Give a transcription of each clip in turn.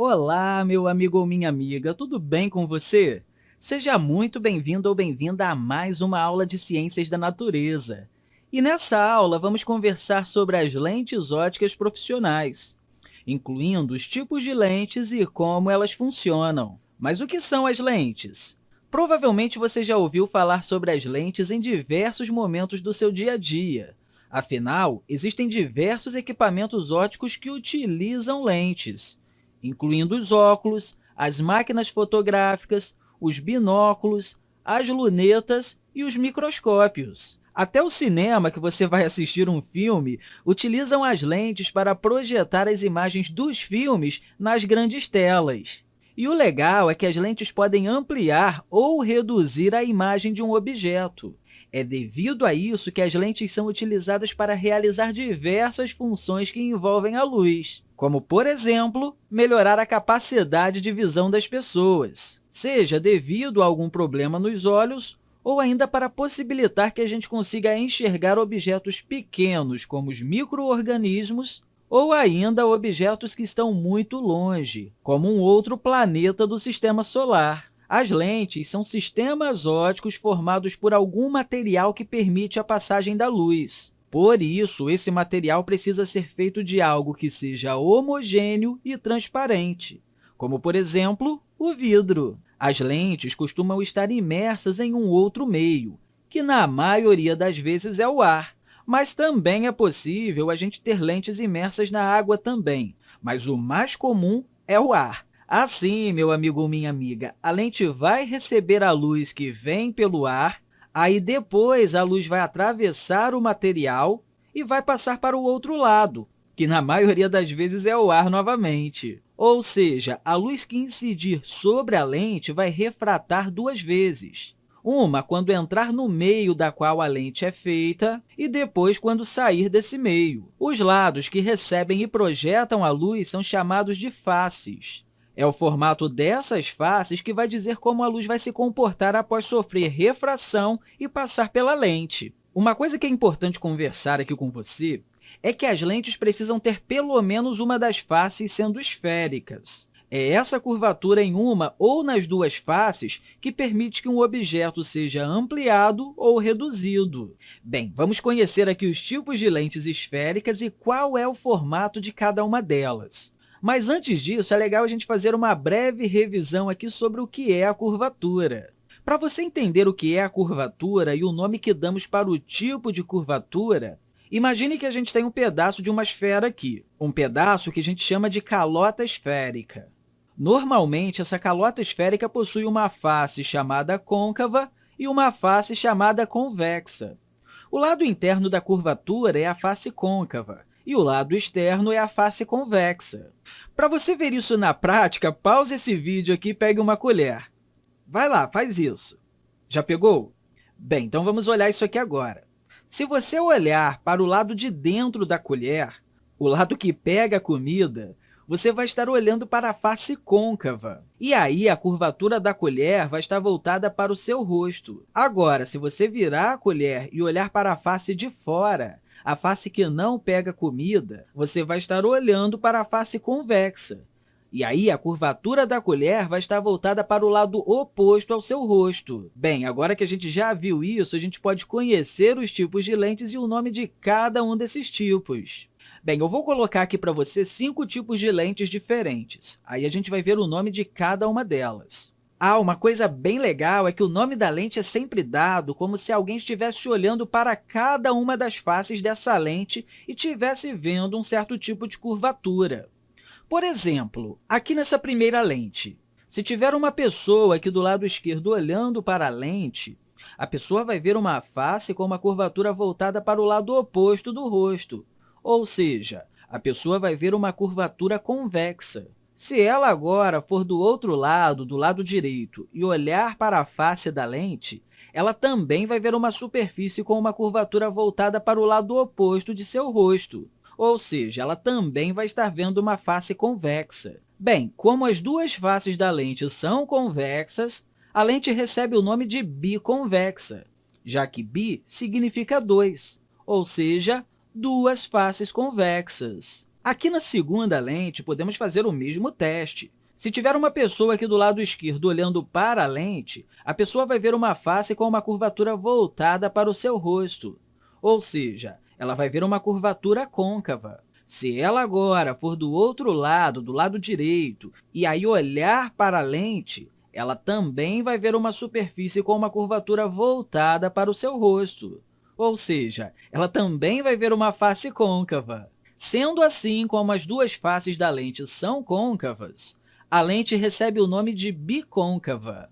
Olá, meu amigo ou minha amiga, tudo bem com você? Seja muito bem-vindo ou bem-vinda a mais uma aula de Ciências da Natureza. E nessa aula, vamos conversar sobre as lentes óticas profissionais, incluindo os tipos de lentes e como elas funcionam. Mas o que são as lentes? Provavelmente você já ouviu falar sobre as lentes em diversos momentos do seu dia a dia. Afinal, existem diversos equipamentos óticos que utilizam lentes incluindo os óculos, as máquinas fotográficas, os binóculos, as lunetas e os microscópios. Até o cinema, que você vai assistir um filme, utilizam as lentes para projetar as imagens dos filmes nas grandes telas. E o legal é que as lentes podem ampliar ou reduzir a imagem de um objeto. É devido a isso que as lentes são utilizadas para realizar diversas funções que envolvem a luz, como, por exemplo, melhorar a capacidade de visão das pessoas, seja devido a algum problema nos olhos ou ainda para possibilitar que a gente consiga enxergar objetos pequenos, como os micro-organismos, ou ainda objetos que estão muito longe, como um outro planeta do Sistema Solar. As lentes são sistemas óticos formados por algum material que permite a passagem da luz. Por isso, esse material precisa ser feito de algo que seja homogêneo e transparente, como, por exemplo, o vidro. As lentes costumam estar imersas em um outro meio, que na maioria das vezes é o ar, mas também é possível a gente ter lentes imersas na água também, mas o mais comum é o ar. Assim, meu amigo ou minha amiga, a lente vai receber a luz que vem pelo ar, aí depois a luz vai atravessar o material e vai passar para o outro lado, que na maioria das vezes é o ar novamente. Ou seja, a luz que incidir sobre a lente vai refratar duas vezes. Uma quando entrar no meio da qual a lente é feita e depois quando sair desse meio. Os lados que recebem e projetam a luz são chamados de faces. É o formato dessas faces que vai dizer como a luz vai se comportar após sofrer refração e passar pela lente. Uma coisa que é importante conversar aqui com você é que as lentes precisam ter pelo menos uma das faces sendo esféricas. É essa curvatura em uma ou nas duas faces que permite que um objeto seja ampliado ou reduzido. Bem, vamos conhecer aqui os tipos de lentes esféricas e qual é o formato de cada uma delas. Mas antes disso, é legal a gente fazer uma breve revisão aqui sobre o que é a curvatura. Para você entender o que é a curvatura e o nome que damos para o tipo de curvatura, imagine que a gente tem um pedaço de uma esfera aqui, um pedaço que a gente chama de calota esférica. Normalmente, essa calota esférica possui uma face chamada côncava e uma face chamada convexa. O lado interno da curvatura é a face côncava, e o lado externo é a face convexa. Para você ver isso na prática, pause esse vídeo aqui e pegue uma colher. Vai lá, faz isso. Já pegou? Bem, então vamos olhar isso aqui agora. Se você olhar para o lado de dentro da colher, o lado que pega a comida, você vai estar olhando para a face côncava. E aí, a curvatura da colher vai estar voltada para o seu rosto. Agora, se você virar a colher e olhar para a face de fora, a face que não pega comida, você vai estar olhando para a face convexa. E aí, a curvatura da colher vai estar voltada para o lado oposto ao seu rosto. Bem, agora que a gente já viu isso, a gente pode conhecer os tipos de lentes e o nome de cada um desses tipos. Bem, eu vou colocar aqui para você cinco tipos de lentes diferentes. Aí a gente vai ver o nome de cada uma delas. Ah, uma coisa bem legal é que o nome da lente é sempre dado como se alguém estivesse olhando para cada uma das faces dessa lente e estivesse vendo um certo tipo de curvatura. Por exemplo, aqui nessa primeira lente, se tiver uma pessoa aqui do lado esquerdo olhando para a lente, a pessoa vai ver uma face com uma curvatura voltada para o lado oposto do rosto, ou seja, a pessoa vai ver uma curvatura convexa. Se ela agora for do outro lado, do lado direito, e olhar para a face da lente, ela também vai ver uma superfície com uma curvatura voltada para o lado oposto de seu rosto, ou seja, ela também vai estar vendo uma face convexa. Bem, como as duas faces da lente são convexas, a lente recebe o nome de biconvexa, já que bi significa dois, ou seja, duas faces convexas. Aqui na segunda lente, podemos fazer o mesmo teste. Se tiver uma pessoa aqui do lado esquerdo olhando para a lente, a pessoa vai ver uma face com uma curvatura voltada para o seu rosto, ou seja, ela vai ver uma curvatura côncava. Se ela agora for do outro lado, do lado direito, e aí olhar para a lente, ela também vai ver uma superfície com uma curvatura voltada para o seu rosto, ou seja, ela também vai ver uma face côncava. Sendo assim, como as duas faces da lente são côncavas, a lente recebe o nome de bicôncava.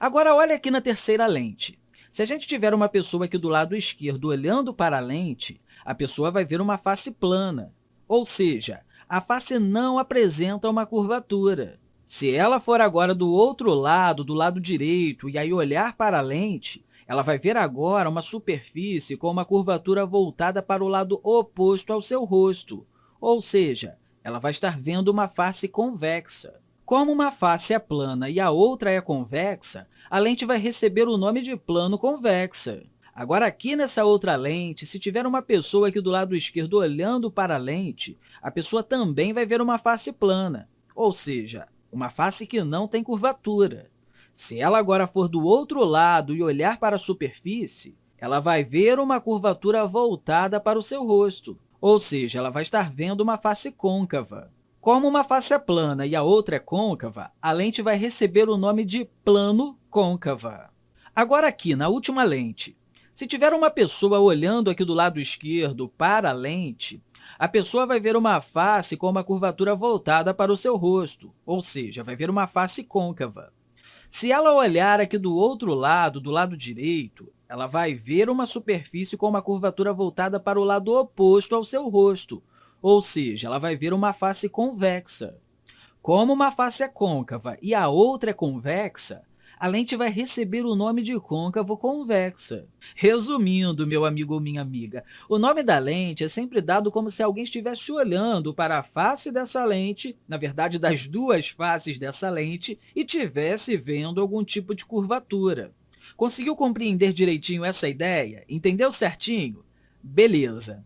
Agora, olha aqui na terceira lente. Se a gente tiver uma pessoa aqui do lado esquerdo olhando para a lente, a pessoa vai ver uma face plana, ou seja, a face não apresenta uma curvatura. Se ela for agora do outro lado, do lado direito, e aí olhar para a lente, ela vai ver agora uma superfície com uma curvatura voltada para o lado oposto ao seu rosto, ou seja, ela vai estar vendo uma face convexa. Como uma face é plana e a outra é convexa, a lente vai receber o nome de plano convexa. Agora, aqui nessa outra lente, se tiver uma pessoa aqui do lado esquerdo olhando para a lente, a pessoa também vai ver uma face plana, ou seja, uma face que não tem curvatura. Se ela agora for do outro lado e olhar para a superfície, ela vai ver uma curvatura voltada para o seu rosto, ou seja, ela vai estar vendo uma face côncava. Como uma face é plana e a outra é côncava, a lente vai receber o nome de plano côncava. Agora, aqui na última lente, se tiver uma pessoa olhando aqui do lado esquerdo para a lente, a pessoa vai ver uma face com uma curvatura voltada para o seu rosto, ou seja, vai ver uma face côncava. Se ela olhar aqui do outro lado, do lado direito, ela vai ver uma superfície com uma curvatura voltada para o lado oposto ao seu rosto, ou seja, ela vai ver uma face convexa. Como uma face é côncava e a outra é convexa, a lente vai receber o nome de côncavo convexa. Resumindo, meu amigo ou minha amiga, o nome da lente é sempre dado como se alguém estivesse olhando para a face dessa lente, na verdade, das duas faces dessa lente, e estivesse vendo algum tipo de curvatura. Conseguiu compreender direitinho essa ideia? Entendeu certinho? Beleza!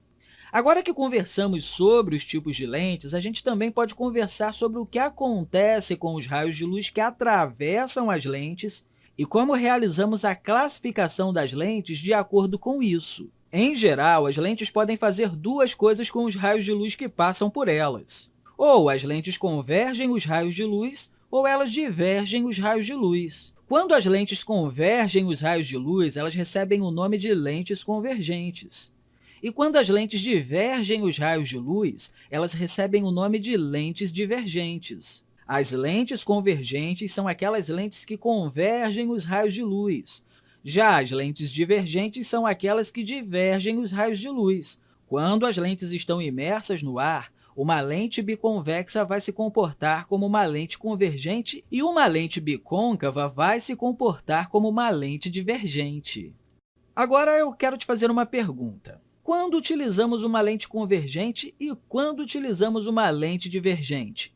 Agora que conversamos sobre os tipos de lentes, a gente também pode conversar sobre o que acontece com os raios de luz que atravessam as lentes e como realizamos a classificação das lentes de acordo com isso. Em geral, as lentes podem fazer duas coisas com os raios de luz que passam por elas. Ou as lentes convergem os raios de luz, ou elas divergem os raios de luz. Quando as lentes convergem os raios de luz, elas recebem o nome de lentes convergentes. E quando as lentes divergem os raios de luz, elas recebem o nome de lentes divergentes. As lentes convergentes são aquelas lentes que convergem os raios de luz. Já as lentes divergentes são aquelas que divergem os raios de luz. Quando as lentes estão imersas no ar, uma lente biconvexa vai se comportar como uma lente convergente e uma lente bicôncava vai se comportar como uma lente divergente. Agora, eu quero te fazer uma pergunta quando utilizamos uma lente convergente e quando utilizamos uma lente divergente?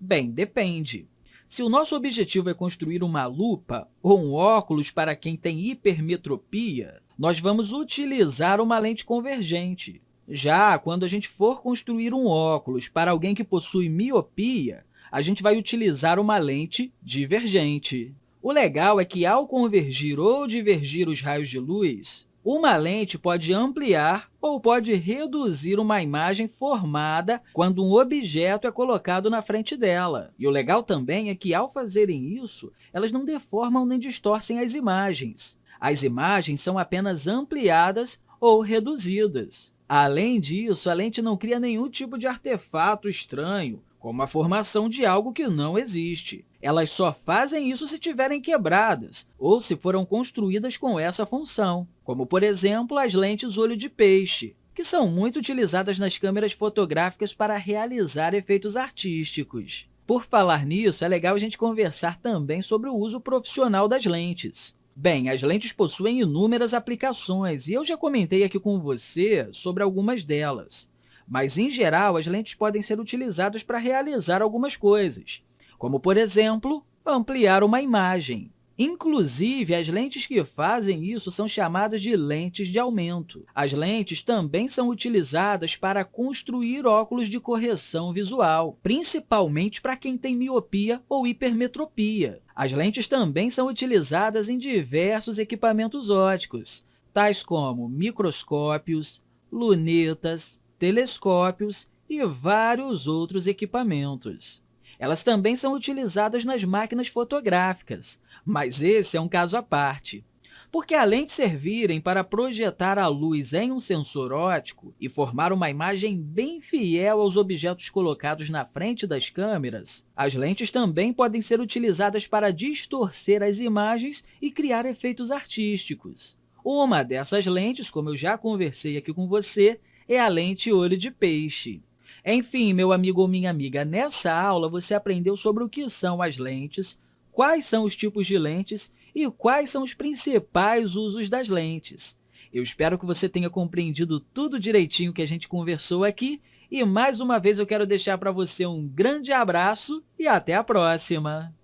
Bem, depende. Se o nosso objetivo é construir uma lupa ou um óculos para quem tem hipermetropia, nós vamos utilizar uma lente convergente. Já quando a gente for construir um óculos para alguém que possui miopia, a gente vai utilizar uma lente divergente. O legal é que, ao convergir ou divergir os raios de luz, uma lente pode ampliar ou pode reduzir uma imagem formada quando um objeto é colocado na frente dela. E o legal também é que, ao fazerem isso, elas não deformam nem distorcem as imagens. As imagens são apenas ampliadas ou reduzidas. Além disso, a lente não cria nenhum tipo de artefato estranho, como a formação de algo que não existe. Elas só fazem isso se tiverem quebradas ou se foram construídas com essa função, como, por exemplo, as lentes olho de peixe, que são muito utilizadas nas câmeras fotográficas para realizar efeitos artísticos. Por falar nisso, é legal a gente conversar também sobre o uso profissional das lentes. Bem, as lentes possuem inúmeras aplicações e eu já comentei aqui com você sobre algumas delas. Mas, em geral, as lentes podem ser utilizadas para realizar algumas coisas, como, por exemplo, ampliar uma imagem. Inclusive, as lentes que fazem isso são chamadas de lentes de aumento. As lentes também são utilizadas para construir óculos de correção visual, principalmente para quem tem miopia ou hipermetropia. As lentes também são utilizadas em diversos equipamentos ópticos, tais como microscópios, lunetas, telescópios e vários outros equipamentos. Elas também são utilizadas nas máquinas fotográficas, mas esse é um caso à parte. Porque, além de servirem para projetar a luz em um sensor óptico e formar uma imagem bem fiel aos objetos colocados na frente das câmeras, as lentes também podem ser utilizadas para distorcer as imagens e criar efeitos artísticos. Uma dessas lentes, como eu já conversei aqui com você, é a lente olho de peixe. Enfim, meu amigo ou minha amiga, nessa aula você aprendeu sobre o que são as lentes, quais são os tipos de lentes e quais são os principais usos das lentes. Eu espero que você tenha compreendido tudo direitinho que a gente conversou aqui e, mais uma vez, eu quero deixar para você um grande abraço e até a próxima!